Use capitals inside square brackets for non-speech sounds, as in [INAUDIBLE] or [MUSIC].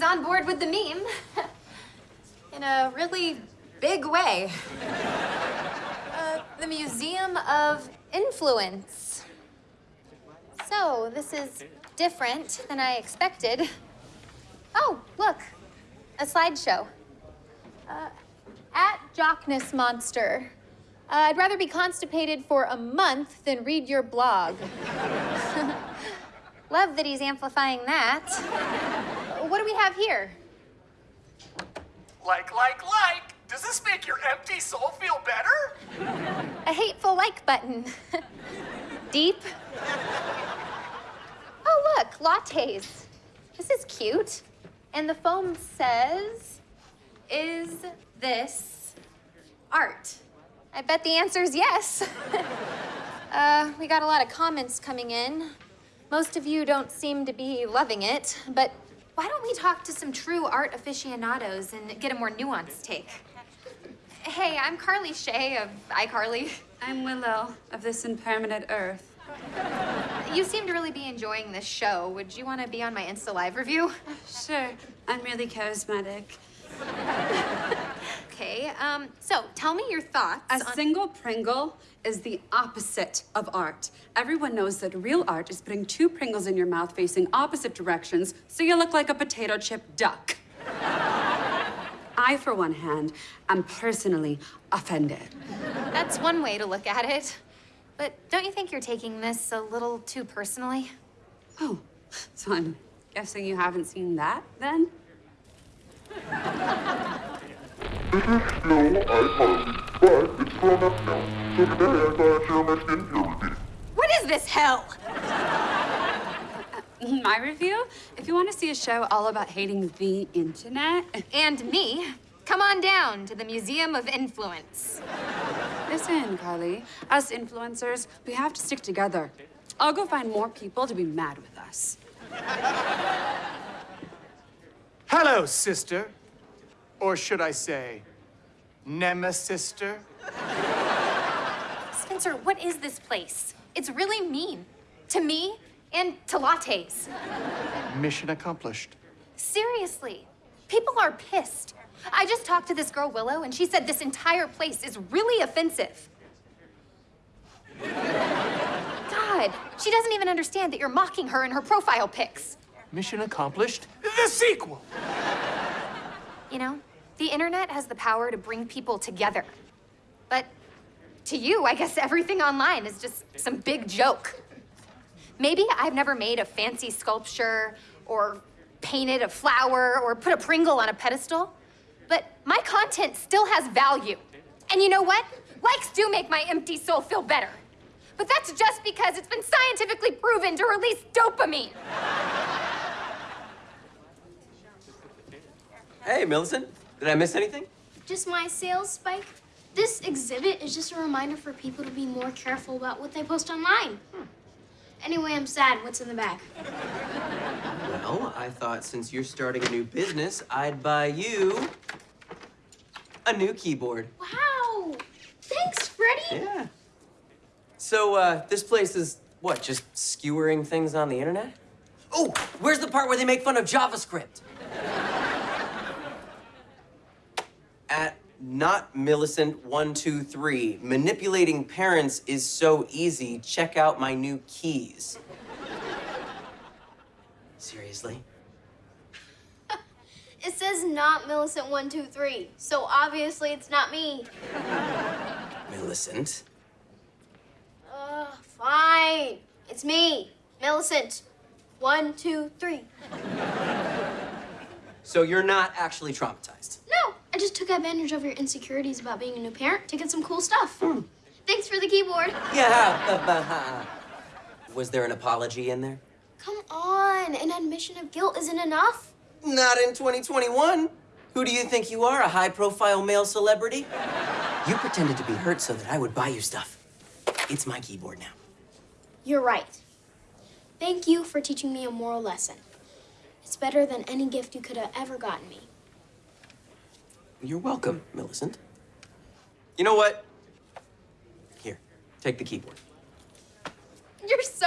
he's on board with the meme. [LAUGHS] In a really big way. [LAUGHS] Uh, the Museum of Influence. So, this is different than I expected. [LAUGHS] Oh, look, a slideshow. Uh, at Jockness Monster. Uh, I'd rather be constipated for a month than read your blog. Love that he's amplifying that. What do we have here? Like, like, like! Does this make your empty soul feel better? A hateful like button. [LAUGHS] Deep. Oh, look, lattes. This is cute. And the foam says, Is this art? I bet the answer is yes. [LAUGHS] uh, we got a lot of comments coming in. Most of you don't seem to be loving it, but why don't we talk to some true art aficionados and get a more nuanced take? Hey, I'm Carly Shay of iCarly. I'm Willow of This Impermanent Earth. You seem to really be enjoying this show. Would you want to be on my Insta Live review? Sure, I'm really charismatic. [LAUGHS] Um, so tell me your thoughts A single Pringle is the opposite of art. Everyone knows that real art is putting two Pringles in your mouth facing opposite directions so you look like a potato chip duck. I, for one hand, am personally offended. That's one way to look at it. But don't you think you're taking this a little too personally? Oh, so I'm guessing you haven't seen that then? This is still iCarly, but it's grown up now. So today I thought I'd share my skincare routine. What is this hell? [LAUGHS] My review? If you want to see a show all about hating the internet, And me. Come on down to the Museum of Influence. listen, Carly. Us influencers, we have to stick together. I'll go find more people to be mad with us. Hello, sister. Or should I say, Nemesister? Spencer, what is this place? It's really mean. To me and to lattes. Mission accomplished. Seriously. People are pissed. I just talked to this girl, Willow, and she said this entire place is really offensive. God, she doesn't even understand that you're mocking her in her profile pics. Mission accomplished? The sequel! You know, the internet has the power to bring people together. But to you, I guess everything online is just some big joke. Maybe I've never made a fancy sculpture or painted a flower or put a Pringle on a pedestal, but my content still has value. And you know what? Likes do make my empty soul feel better. But that's just because it's been scientifically proven to release dopamine. Hey, Millicent. Did I miss anything? Just my sales spike. This exhibit is just a reminder for people to be more careful about what they post online. Anyway, I'm sad. What's in the bag? Well, I thought since you're starting a new business, I'd buy you a new keyboard. Wow! Thanks, Freddie. Yeah. So, uh, this place is what, just skewering things on the internet? Oh, where's the part where they make fun of JavaScript? At not Millicent one two three, manipulating parents is so easy. Check out my new keys. [LAUGHS] Seriously? [LAUGHS] It says not Millicent one two three, so obviously it's not me. [LAUGHS] Millicent? Uh, fine. It's me, Millicent. One, two, three. So you're not actually traumatized? I just took advantage of your insecurities about being a new parent to get some cool stuff. Thanks for the keyboard. Yeah. Was there an apology in there? Come on, an admission of guilt isn't enough. Not in 2021. Who do you think you are, a high profile male celebrity? You pretended to be hurt so that I would buy you stuff. It's my keyboard now. You're right. Thank you for teaching me a moral lesson. It's better than any gift you could have ever gotten me. You're welcome, Millicent. You know what? Here, take the keyboard. You're so